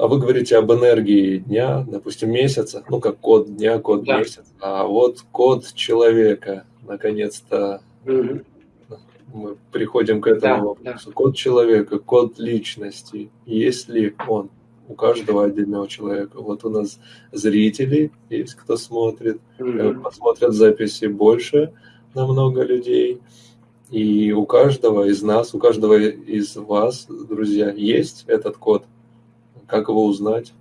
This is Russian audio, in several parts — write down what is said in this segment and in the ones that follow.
а вы говорите об энергии дня, допустим, месяца, ну, как код дня, код да. месяца, а вот код человека, наконец-то угу. мы приходим к этому да, вопросу. Да. Код человека, код личности, есть ли он у каждого отдельного человека? Вот у нас зрители есть, кто смотрит, угу. посмотрят записи больше намного людей, и у каждого из нас, у каждого из вас, друзья, есть этот код. Как его узнать?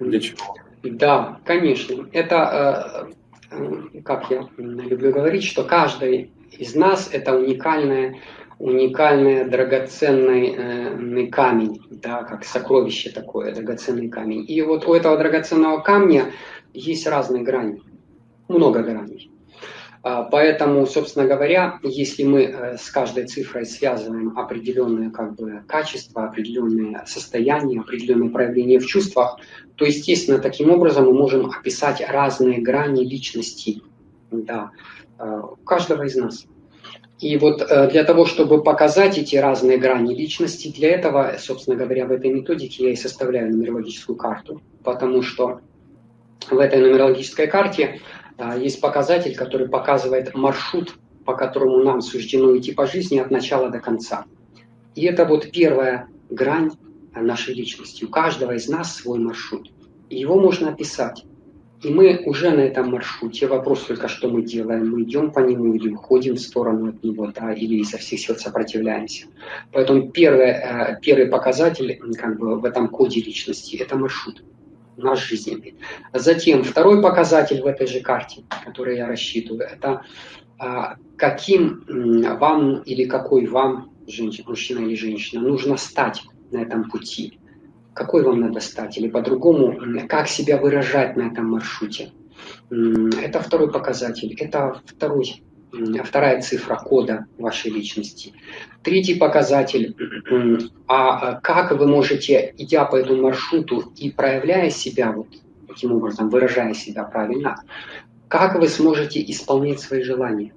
Для чего? Да, конечно. Это, э, э, как я люблю говорить, что каждый из нас это уникальная уникальный драгоценный э, камень, да, как сокровище такое, драгоценный камень. И вот у этого драгоценного камня есть разные грани, много граней. А, поэтому, собственно говоря, если мы э, с каждой цифрой связываем определенные как бы, качества, определенные состояния, определенные проявления в чувствах, то, естественно, таким образом мы можем описать разные грани личности да, э, каждого из нас. И вот э, для того, чтобы показать эти разные грани личности, для этого, собственно говоря, в этой методике я и составляю нумерологическую карту, потому что в этой нумерологической карте есть показатель, который показывает маршрут, по которому нам суждено идти по жизни от начала до конца. И это вот первая грань нашей личности. У каждого из нас свой маршрут. И его можно описать. И мы уже на этом маршруте. Вопрос только, что мы делаем. Мы идем по нему или уходим в сторону от него, да, или изо всех сил сопротивляемся. Поэтому первый, э, первый показатель как бы, в этом коде личности – это маршрут наш жизненный. Затем второй показатель в этой же карте, который я рассчитываю, это а, каким вам или какой вам, женщина, мужчина или женщина, нужно стать на этом пути. Какой вам надо стать? Или по-другому, как себя выражать на этом маршруте. Это второй показатель. Это второй вторая цифра кода вашей личности. Третий показатель, а как вы можете, идя по этому маршруту и проявляя себя вот таким образом, выражая себя правильно, как вы сможете исполнять свои желания.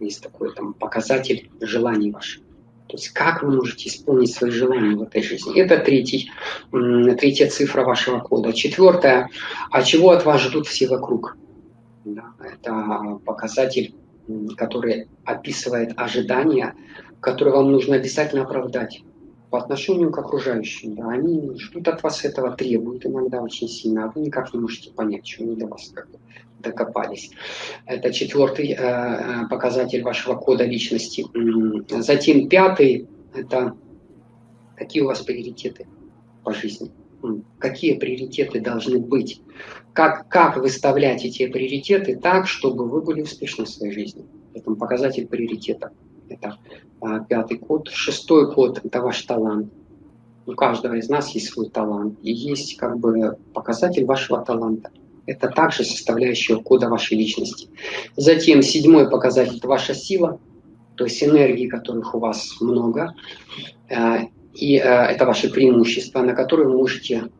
Есть такой там показатель желаний ваших. То есть как вы можете исполнить свои желания в этой жизни. Это третий, третья цифра вашего кода. Четвертая, а чего от вас ждут все вокруг? Да, это показатель который описывает ожидания, которые вам нужно обязательно оправдать по отношению к окружающим. Да, они ждут от вас этого, требуют иногда очень сильно, а вы никак не можете понять, что они до вас как докопались. Это четвертый э, э показатель вашего кода личности. Затем пятый – это какие у вас приоритеты по жизни какие приоритеты должны быть, как, как выставлять эти приоритеты так, чтобы вы были успешны в своей жизни. Это показатель приоритета. Это а, пятый код. Шестой код – это ваш талант. У каждого из нас есть свой талант. И есть как бы показатель вашего таланта. Это также составляющая кода вашей личности. Затем седьмой показатель – это ваша сила, то есть энергии, которых у вас много. И э, это ваши преимущества, на которые вы можете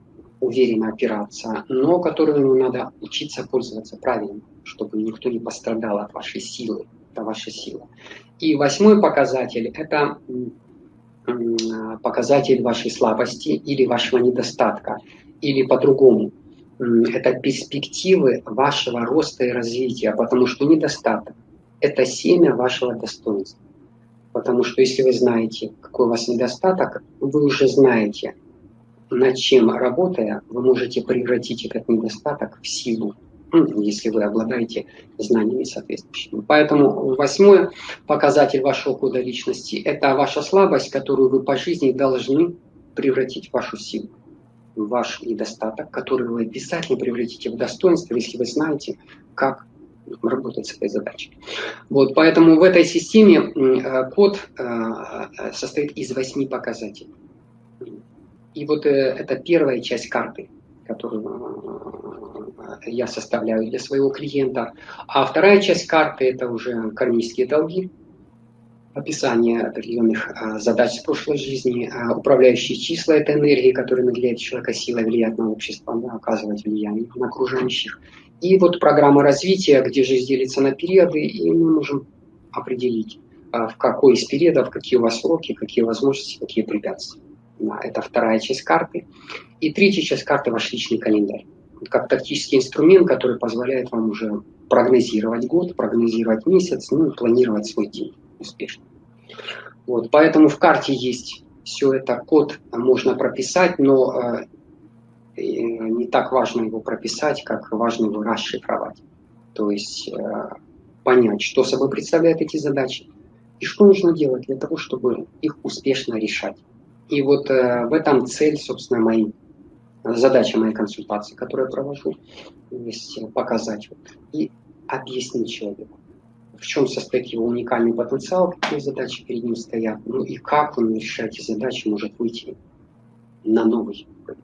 уверенно опираться, но которыми надо учиться пользоваться правильно, чтобы никто не пострадал от вашей силы. Это ваша сила. И восьмой показатель – это показатель вашей слабости или вашего недостатка, или по-другому. Это перспективы вашего роста и развития, потому что недостаток – это семя вашего достоинства. Потому что если вы знаете, какой у вас недостаток, вы уже знаете, над чем работая, вы можете превратить этот недостаток в силу, ну, если вы обладаете знаниями соответствующими. Поэтому восьмой показатель вашего кода личности – это ваша слабость, которую вы по жизни должны превратить в вашу силу ваш недостаток, который вы обязательно превратите в достоинство, если вы знаете, как работать с этой задачей. Вот, поэтому в этой системе э, код э, состоит из восьми показателей. И вот э, это первая часть карты, которую я составляю для своего клиента. А вторая часть карты – это уже кармические долги, описание определенных задач с прошлой жизни, управляющие числа – это энергии, которые наделяют человека силой влиять на общество, да, оказывать влияние на окружающих. И вот программа развития, где жизнь делится на периоды, и мы можем определить, а, в какой из периодов, какие у вас сроки, какие возможности, какие препятствия. Это вторая часть карты. И третья часть карты – ваш личный календарь. Как тактический инструмент, который позволяет вам уже прогнозировать год, прогнозировать месяц, ну и планировать свой день успешно. Вот, поэтому в карте есть все это, код можно прописать, но э, не так важно его прописать, как важно его расшифровать. То есть э, понять, что собой представляют эти задачи и что нужно делать для того, чтобы их успешно решать. И вот э, в этом цель, собственно, моей задача моей консультации, которую я провожу, есть показать и объяснить человеку, в чем состоит его уникальный потенциал, какие задачи перед ним стоят, ну и как он, решая эти задачи, может выйти на новый уровень.